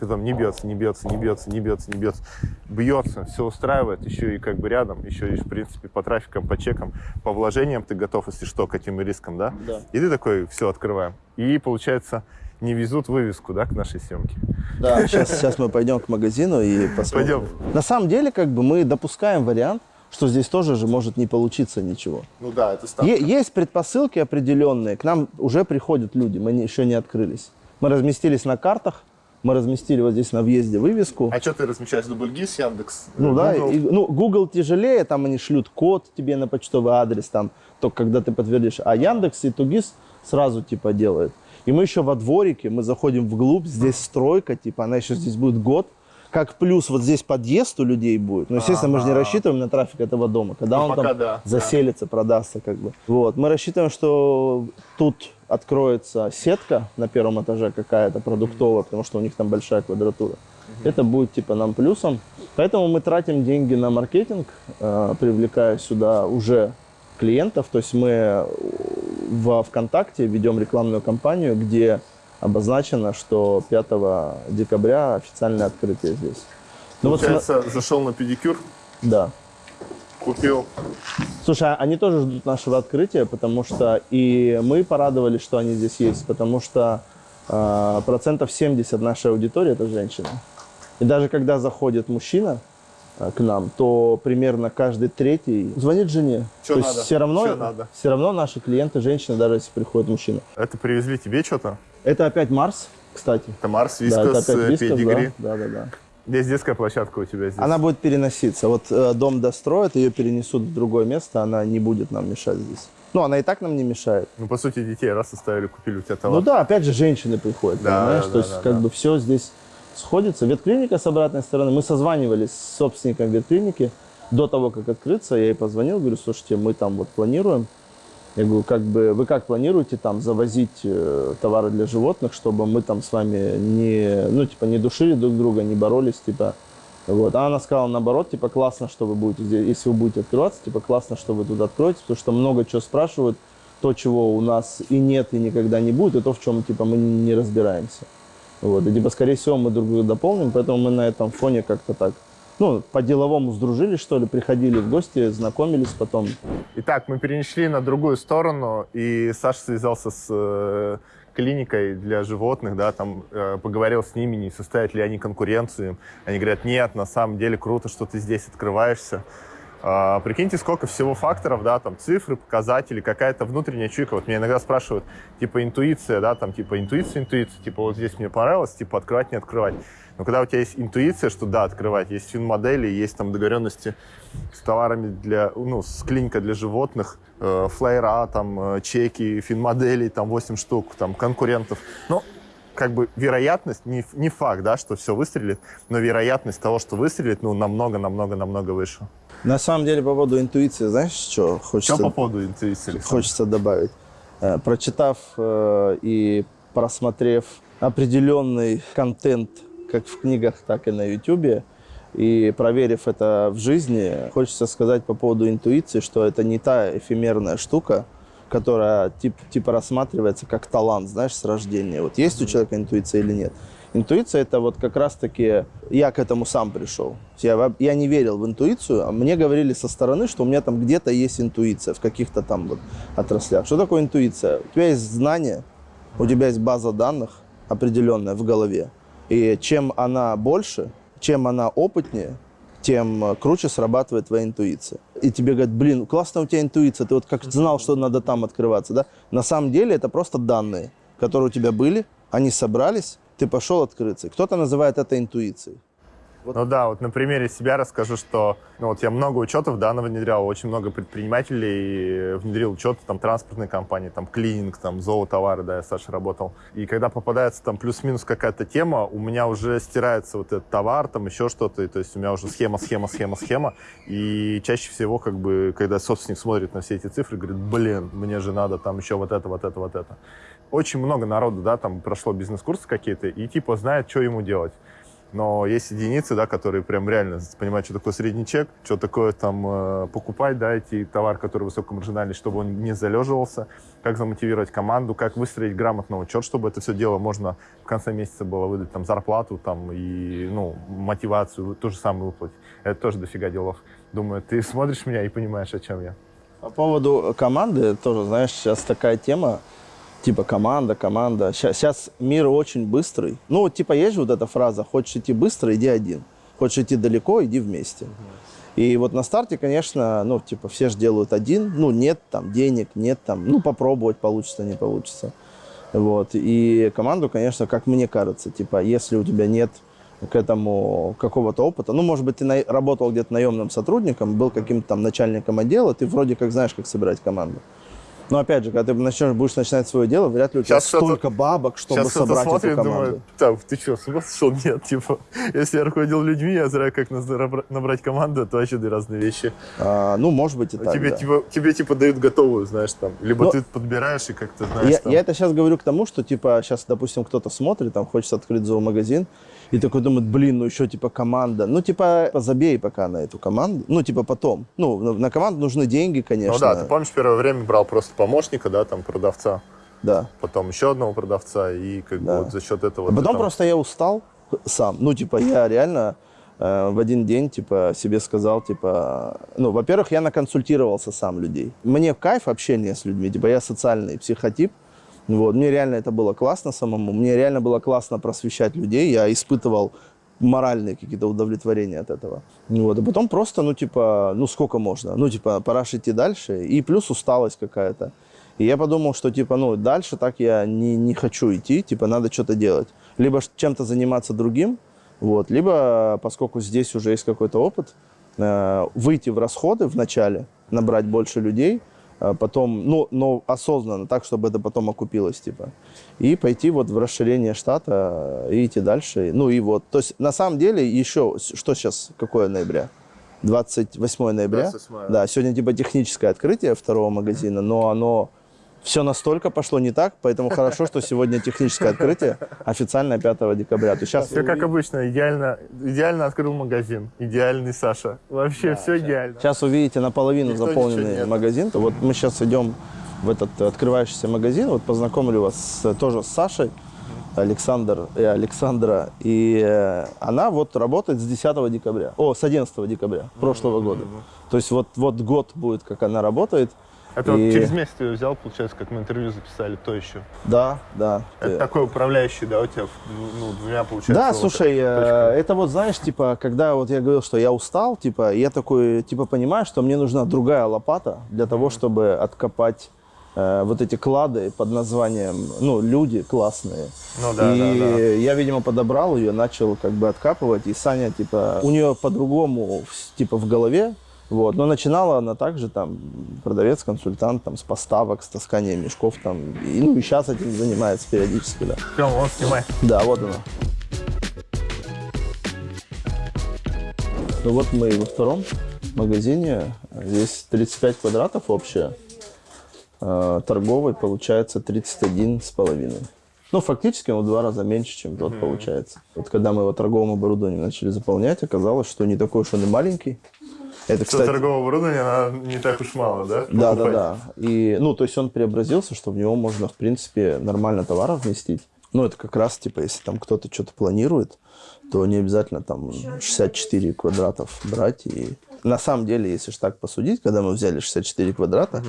Потом не бьется, не бьется, не бьется, не бьется, не бьется. Бьется, все устраивает, еще и как бы рядом, еще и, в принципе, по трафикам, по чекам, по вложениям ты готов, если что, к этим рискам, да? Да. И ты такой, все, открываем. И, получается, не везут вывеску, да, к нашей съемке. Да, сейчас, сейчас мы пойдем к магазину и посмотрим. Пойдем. На самом деле, как бы мы допускаем вариант, что здесь тоже же может не получиться ничего. Ну да, это Е- есть предпосылки определенные. К нам уже приходят люди, мы не- еще не открылись. Мы разместились на картах, мы разместили вот здесь на въезде вывеску. А что ты размещаешь? Дубльгиз, Яндекс? Ну да, Google? и- ну, Google тяжелее, там они шлют код тебе на почтовый адрес, там, только когда ты подтвердишь. А Яндекс и Тугис сразу типа делают. И мы еще во дворике, мы заходим вглубь, здесь стройка, типа, она еще здесь будет год. Как плюс вот здесь подъезд у людей будет. Ну, естественно, мы же не рассчитываем на трафик этого дома. Когда Ну, он там да, заселится, продастся как бы. Вот. Мы рассчитываем, что тут откроется сетка на первом этаже какая-то продуктовая, потому что у них там большая квадратура. Это будет типа нам плюсом. Поэтому мы тратим деньги на маркетинг, э, привлекая сюда уже клиентов. То есть мы во ВКонтакте ведем рекламную кампанию, где обозначено, что 5 декабря официальное открытие здесь. Ну вот, Получается, зашел на педикюр, да. Купил. Слушай, а они тоже ждут нашего открытия, потому что и мы порадовались, что они здесь есть, потому что э, процентов 70 нашей аудитории это женщины. И даже когда заходит мужчина э, к нам, то примерно каждый третий звонит жене. Чё то надо? есть все равно, Чё надо? все равно наши клиенты женщины, даже если приходит мужчина. Это привезли тебе что-то? Это опять Марс, кстати. Это Марс, да, это Вискас, опять Вискас, Педигри. да, да, да, да. Здесь детская площадка у тебя здесь. Она будет переноситься. Вот э, дом достроят, ее перенесут в другое место, она не будет нам мешать здесь. Ну, она и так нам не мешает. Ну, по сути, детей раз оставили, купили у тебя товар. Ну да, опять же, женщины приходят, Да, понимаешь? да, То есть, да, как да. бы все здесь сходится. Ветклиника с обратной стороны. Мы созванивались с собственником ветклиники до того, как открыться. Я ей позвонил, говорю, слушайте, мы там вот планируем. Я говорю, как бы, вы как планируете там завозить э, товары для животных, чтобы мы там с вами не, ну, типа, не душили друг друга, не боролись, типа, вот. А она сказала наоборот, типа, классно, что вы будете здесь, если вы будете открываться, типа, классно, что вы тут откроетесь, потому что много чего спрашивают, то, чего у нас и нет, и никогда не будет, и то, в чем, типа, мы не разбираемся. Вот. И, типа, скорее всего, мы друг друга дополним, поэтому мы на этом фоне как-то так, ну, по-деловому сдружились, что ли, приходили в гости, знакомились потом. Итак, мы перешли на другую сторону, и Саша связался с э, клиникой для животных, да, там э, поговорил с ними, не составят ли они конкуренцию. Они говорят, нет, на самом деле круто, что ты здесь открываешься. А, прикиньте, сколько всего факторов, да, там цифры, показатели, какая-то внутренняя чуйка. Вот меня иногда спрашивают, типа интуиция, да, там типа интуиция, интуиция, типа вот здесь мне понравилось, типа открывать, не открывать. Но когда у тебя есть интуиция, что да, открывать, есть фин-модели, есть там договоренности с товарами для, ну, с клиникой для животных, э, флайера, там, э, чеки, фин-моделей, там, 8 штук, там, конкурентов. Ну, как бы вероятность, не, не факт, да, что все выстрелит, но вероятность того, что выстрелит, ну, намного-намного-намного выше. На самом деле, по поводу интуиции, знаешь, что хочется... Что по поводу интуиции? Александр? хочется добавить. Э, Прочитав э, и просмотрев определенный контент как в книгах, так и на YouTube, и проверив это в жизни, хочется сказать по поводу интуиции, что это не та эфемерная штука, которая тип, типа рассматривается как талант, знаешь, с рождения. Вот есть у человека интуиция или нет. Интуиция это вот как раз-таки я к этому сам пришел. Я, я не верил в интуицию, а мне говорили со стороны, что у меня там где-то есть интуиция в каких-то там вот отраслях. Что такое интуиция? У тебя есть знание, у тебя есть база данных определенная в голове. И чем она больше, чем она опытнее, тем э, круче срабатывает твоя интуиция. и тебе говорят, блин, классная у тебя интуиция, ты вот как знал, что надо там открываться, да? На самом деле это просто данные, которые у тебя были, они собрались, ты пошел открыться. Кто-то называет это интуицией. Ну да, вот на примере себя расскажу, что ну, вот я много учетов да, внедрял, очень много предпринимателей внедрил учеты, там, транспортной компании, там, клининг, там, зоотовары, да, я с Сашей работал. И когда попадается там плюс-минус какая-то тема, у меня уже стирается вот этот товар, там, еще что-то, и, то есть у меня уже схема, схема, схема, схема, и чаще всего, как бы, когда собственник смотрит на все эти цифры, говорит, блин, мне же надо там еще вот это, вот это, вот это. Очень много народу, да, там прошло бизнес-курсы какие-то, и типа знает, что ему делать. Но есть единицы, да, которые прям реально понимают, что такое средний чек, что такое там э, покупать, да, эти товар, который высокомаржинальный, чтобы он не залеживался, как замотивировать команду, как выстроить грамотный учет, чтобы это все дело можно в конце месяца было выдать там зарплату там и, ну, мотивацию, то же самое выплатить. Это тоже дофига делов. Думаю, ты смотришь меня и понимаешь, о чем я. По поводу команды, тоже, знаешь, сейчас такая тема, типа команда, команда. Сейчас, сейчас мир очень быстрый. Ну, типа, есть вот эта фраза, хочешь идти быстро, иди один. Хочешь идти далеко, иди вместе. И вот на старте, конечно, ну, типа, все же делают один. Ну, нет там денег, нет там, ну, попробовать, получится, не получится. Вот. И команду, конечно, как мне кажется, типа, если у тебя нет к этому какого-то опыта. Ну, может быть, ты на, работал где-то наемным сотрудником, был каким-то там начальником отдела, ты вроде как знаешь, как собирать команду. Но опять же, когда ты начнешь, будешь начинать свое дело, вряд ли у тебя Сейчас столько бабок, чтобы Сейчас собрать смотрит эту команду. думает, так, ты что, с ума сошел? Нет, типа, если я руководил людьми, я знаю, как набра- набрать команду, это вообще две разные вещи. А, ну, может быть, и так, тебе, да. типа, тебе, типа, дают готовую, знаешь, там. Либо Но- ты подбираешь и как-то, знаешь, Я, там. я это сейчас говорю к тому, что, типа, сейчас, допустим, кто-то смотрит, там, хочет открыть зоомагазин, и такой думает, блин, ну еще, типа, команда. Ну, типа, забей пока на эту команду. Ну, типа, потом. Ну, на, на команду нужны деньги, конечно. Ну да, ты помнишь, первое время брал просто помощника, да, там, продавца, Да. потом еще одного продавца, и как Да. бы вот за счет этого... А потом там- просто я устал сам. Ну, типа, я реально э, в один день, типа, себе сказал, типа... Ну, во-первых, я наконсультировался сам людей. Мне в кайф общение с людьми. Типа, я социальный психотип. Вот. Мне реально это было классно самому. Мне реально было классно просвещать людей. Я испытывал моральные какие-то удовлетворения от этого. Вот. А потом просто, ну, типа, ну, сколько можно? Ну, типа, пора идти дальше. И плюс усталость какая-то. И я подумал, что, типа, ну, дальше так я не, не хочу идти, типа, надо что-то делать. Либо чем-то заниматься другим, вот, либо, поскольку здесь уже есть какой-то опыт, э, выйти в расходы вначале, набрать больше людей, потом, ну, но осознанно, так, чтобы это потом окупилось, типа. И пойти вот в расширение штата э, и идти дальше. Ну и вот, то есть на самом деле еще, что сейчас, какое ноября? 28 ноября. 28, Да, сегодня типа техническое открытие второго магазина, но оно все настолько пошло не так, поэтому хорошо, что сегодня техническое открытие официально 5 декабря. То сейчас Все как обычно, идеально, идеально открыл магазин, идеальный Саша. Вообще все идеально. Сейчас увидите наполовину Никто заполненный магазин. Вот мы сейчас идем в этот открывающийся магазин. Вот познакомлю вас с- тоже с Сашей, Александр и Александра. И э, она вот работает с 10 декабря. О, с 11 декабря прошлого года. То есть вот, вот год будет, как она работает. Это вот И- через месяц ее взял, получается, как мы интервью записали, то еще. Да, да. Это Ты- такой управляющий, да, у тебя, ну, двумя, получается. Да, вот слушай, э, точками. это вот, знаешь, типа, когда вот я говорил, что я устал, типа, я такой, типа, понимаю, что мне нужна другая лопата для того, чтобы откопать э, вот эти клады под названием, ну, люди классные. Ну да, и да, да. я, видимо, подобрал ее, начал как бы откапывать, и Саня, типа, у нее по-другому, типа, в голове, вот, но начинала она также там продавец, консультант, там, с поставок, с таскания мешков, там, и, ну, и сейчас этим занимается периодически, да. Прям, вон, снимай. Да, вот она. Ну вот мы во втором магазине. Здесь 35 квадратов общее. А, Торговый получается 31 с половиной. Ну, фактически он в два раза меньше, чем тот получается. Вот когда мы его торговым оборудованием начали заполнять, оказалось, что не такой уж он и маленький. Это, Что кстати, торгового оборудования, она не так уж мало, да? да, да, покупать? да. И, ну, то есть он преобразился, что в него можно, в принципе, нормально товаров вместить. Ну, это как раз, типа, если там кто-то что-то планирует, то не обязательно там 64 квадратов брать. И на самом деле, если же так посудить, когда мы взяли 64 квадрата,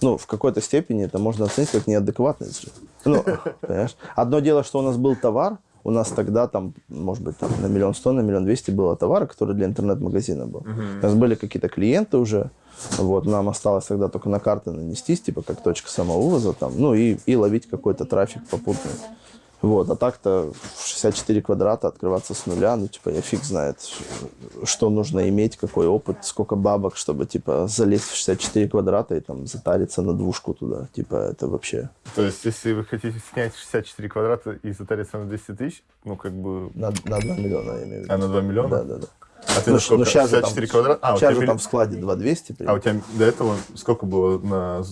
ну, в какой-то степени это можно оценить как неадекватность. же. Ну, понимаешь? Одно дело, что у нас был товар, у нас тогда там, может быть, там на миллион сто, на миллион двести было товара, который для интернет-магазина был. У нас были какие-то клиенты уже, вот, нам осталось тогда только на карты нанестись, типа, как точка самовывоза там, ну, и, и ловить какой-то трафик попутный. Вот, а так-то в 64 квадрата открываться с нуля, ну, типа, я фиг знает, что нужно иметь, какой опыт, сколько бабок, чтобы, типа, залезть в 64 квадрата и там затариться на двушку туда. Типа, это вообще То есть, если вы хотите снять 64 квадрата и затариться на 200 тысяч, ну, как бы... на, на 2 миллиона, я имею в виду. А на 2 миллиона? Да, да, да. А ты Ну, на сколько? ну, щас же там- 64 квадрата? А, у Сейчас тебя же милли- там в складе 2200. а у тебя до этого сколько было на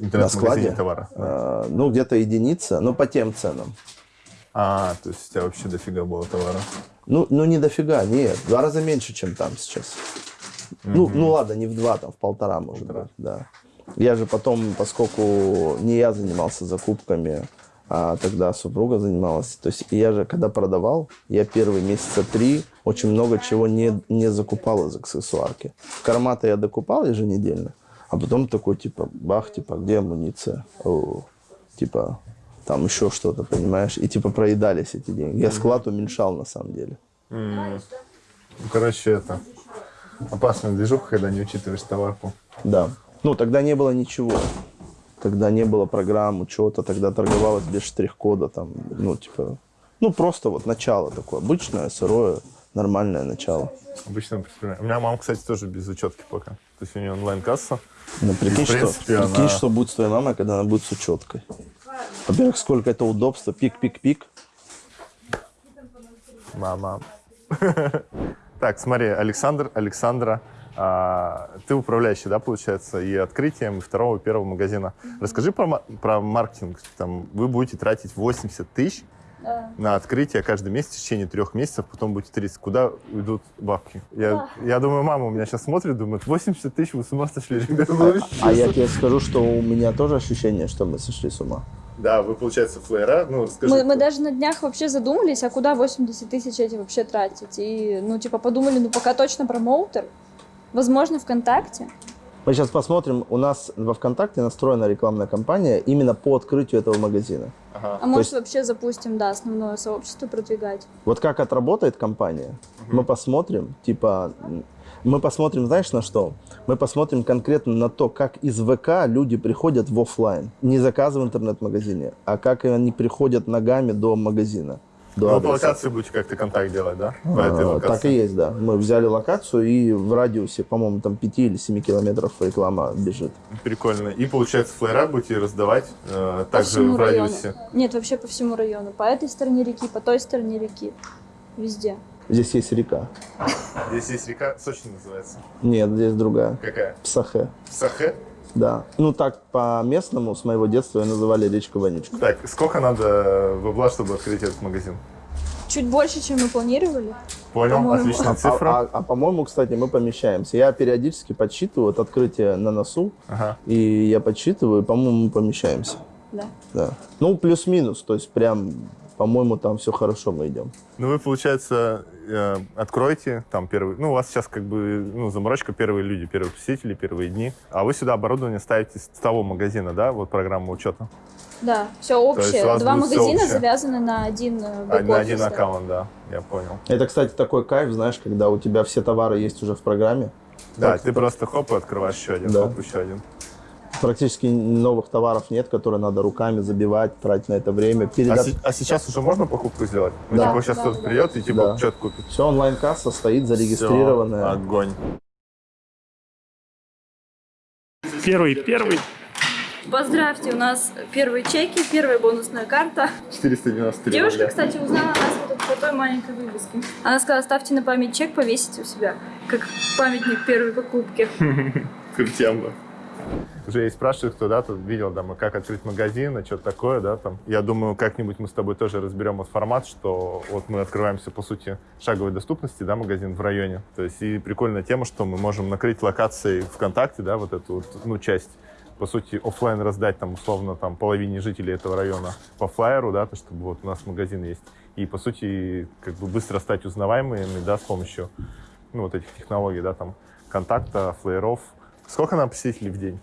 интернет-магазине складе? товара? А, ну, где-то единица, но по тем ценам. А, то есть у тебя вообще дофига было товара. Ну, ну не дофига, нет. В два раза меньше, чем там сейчас. Ну, ну ладно, не в два, там в полтора, может Полтора. быть, да. Я же потом, поскольку не я занимался закупками, а тогда супруга занималась. То есть я же, когда продавал, я первые месяца три очень много чего не, не закупал из аксессуарки. Карматы я докупал еженедельно, а потом такой, типа, бах, типа, где амуниция? О, типа, там еще что-то, понимаешь? И типа проедались эти деньги. Я склад уменьшал на самом деле. Ну, короче, это опасная движуха, когда не учитываешь товарку. Да. Ну, тогда не было ничего. Тогда не было программ, учета, тогда торговалось без штрих-кода, там, ну, типа, ну, просто вот начало такое, обычное, сырое, нормальное начало. Обычно предприниматель. У меня мама, кстати, тоже без учетки пока. То есть у нее онлайн-касса. Ну, прикинь, что, принципе, прикинь она- что будет с твоей мамой, когда она будет с учеткой. Во-первых, сколько это удобство, пик-пик-пик. Мама. Так, смотри, Александр, Александра, а, ты управляющий, да, получается, и открытием и второго, и первого магазина. Расскажи про, про маркетинг. Там, вы будете тратить 80 тысяч на открытие каждый месяц в течение трех месяцев, потом будете 30. Куда уйдут бабки? Я, я думаю, мама у меня сейчас смотрит, думает, 80 тысяч, вы с ума сошли, ребята. А что?» я тебе скажу, что у меня тоже ощущение, что мы сошли с ума. Да, вы, получается, флеера, ну, расскажи. Мы, мы даже на днях вообще задумались, а куда 80 тысяч эти вообще тратить. И, ну, типа, подумали, ну, пока точно промоутер. Возможно, ВКонтакте. Мы сейчас посмотрим, у нас во ВКонтакте настроена рекламная кампания именно по открытию этого магазина. Ага. А может, есть- вообще запустим, да, основное сообщество продвигать. Вот как отработает компания, мы посмотрим, типа, мы посмотрим, знаешь, на что? Мы посмотрим конкретно на то, как из ВК люди приходят в офлайн. Не заказы в интернет-магазине, а как они приходят ногами до магазина. До Ну, по адреса. локации будете как-то контакт делать, да? По этой А, локации. Так и есть, да. Мы взяли локацию, и в радиусе, по-моему, там 5 или 7 километров реклама бежит. Прикольно. И, получается, флеера будете раздавать э, также в району. радиусе. Нет, вообще по всему району. По этой стороне реки, по той стороне реки. Везде. Здесь есть река. Здесь есть река, Сочи называется. Нет, здесь другая. Какая? Псахе. Сахе? Да. Ну так по местному с моего детства ее называли речка Вонючка. Так, сколько надо бабла, чтобы открыть этот магазин? Чуть больше, чем мы планировали. Понял, По-моему. отличная А, цифра. а- а, по-моему, кстати, мы помещаемся. Я периодически подсчитываю вот открытие на носу, Ага. и я подсчитываю, по-моему, мы помещаемся. Да. Да. Ну, плюс-минус, то есть прям, по-моему, там все хорошо мы идем. Ну, вы, получается, э, откроете там первый... Ну, у вас сейчас как бы, ну, заморочка первые люди, первые посетители, первые дни. А вы сюда оборудование ставите с того магазина, да? Вот программа учета. Да, все общее. Два магазина общее? завязаны на один э, А, бэк-офис, на один аккаунт, да. Я понял. Это, кстати, такой кайф, знаешь, когда у тебя все товары есть уже в программе. Да, Так, ты просто хоп и открываешь еще один, Да. хоп, еще один. Практически новых товаров нет, которые надо руками забивать, тратить на это время. А, Перед... се- а сейчас уже можно покупку сделать? Ну, Да. типа, сейчас Да, кто-то да. придет и типа Да. что-то купит. Все онлайн-касса стоит зарегистрированная. Всё, огонь. Первый, первый. Поздравьте, у нас первые чеки, первая бонусная карта. 493 Девушка, рубля. кстати, узнала нас вот по той маленькой вывеске. Она сказала, ставьте на память чек, повесите у себя, как памятник первой покупки. Крутемба. Уже и спрашивают, кто, да, тут видел, да, мы как открыть магазин, а что такое, да, там. Я думаю, как-нибудь мы с тобой тоже разберем вот формат, что вот мы открываемся, по сути, шаговой доступности, да, магазин в районе. То есть и прикольная тема, что мы можем накрыть локацией ВКонтакте, да, вот эту ну, часть, по сути, оффлайн раздать там, условно, там, половине жителей этого района по флайеру, да, то, чтобы вот у нас магазин есть. И, по сути, как бы быстро стать узнаваемыми, да, с помощью, ну, вот этих технологий, да, там, контакта, флайеров. Сколько нам посетителей в день?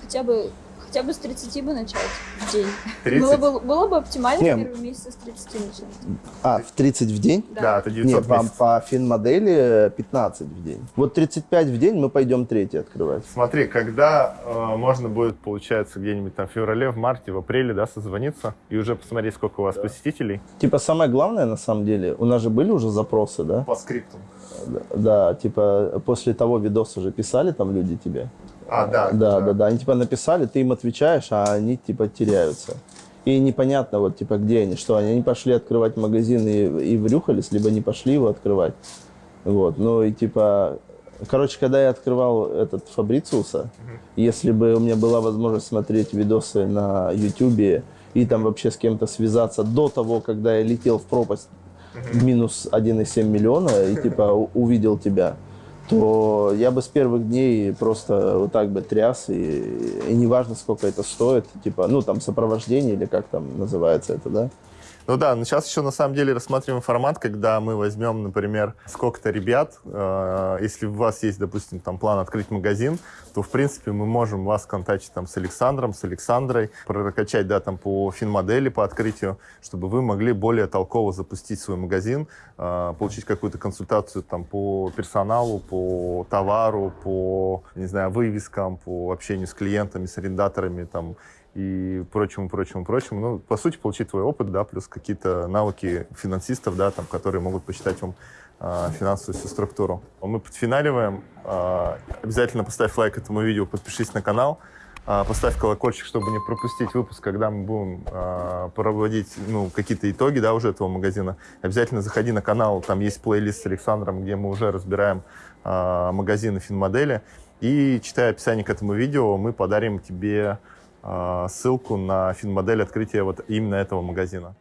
хотя бы хотя бы с 30 бы начать в день. 30? Было бы, было бы оптимально Не. в первые месяцы с 30 начать. А, в 30 в день? Да, это 900 Нет, в по, месяц. по финмодели 15 в день. Вот 35 в день мы пойдем третий открывать. Смотри, когда э, можно будет, получается, где-нибудь там в феврале, в марте, в апреле, да, созвониться и уже посмотреть, сколько у вас посетителей Типа самое главное на самом деле, у нас же были уже запросы, да? по скрипту. Да, Да, типа после того видоса же писали там люди тебе. А, да. Да, да, да. Они типа написали, ты им отвечаешь, а они типа теряются. И непонятно, вот типа где они, что они, они пошли открывать магазин и, и врюхались, либо не пошли его открывать. Вот, ну и типа, короче, когда я открывал этот Фабрициуса, если бы у меня была возможность смотреть видосы на Ютубе и там вообще с кем-то связаться до того, когда я летел в пропасть в минус 1,7 миллиона и типа увидел тебя, то я бы с первых дней просто вот так бы тряс, и, и неважно, сколько это стоит, типа, ну, там, сопровождение или как там называется это, да? Ну да, но сейчас еще на самом деле рассматриваем формат, когда мы возьмем, например, сколько-то ребят, э, если у вас есть, допустим, там план открыть магазин, то, в принципе, мы можем вас контактить там с Александром, с Александрой, прокачать, да, там по финмодели, по открытию, чтобы вы могли более толково запустить свой магазин, э, получить какую-то консультацию там по персоналу, по товару, по, не знаю, вывескам, по общению с клиентами, с арендаторами, там, и прочему, прочему, прочему. Ну, по сути, получить твой опыт, да, плюс какие-то навыки финансистов, да, там, которые могут посчитать вам а, финансовую всю структуру. Мы подфиналиваем. А, обязательно поставь лайк этому видео, подпишись на канал, а, поставь колокольчик, чтобы не пропустить выпуск, когда мы будем а, проводить ну, какие-то итоги да, уже этого магазина. Обязательно заходи на канал, там есть плейлист с Александром, где мы уже разбираем а, магазины финмодели. И читая описание к этому видео, мы подарим тебе Э, ссылку на финмодель открытия вот именно этого магазина.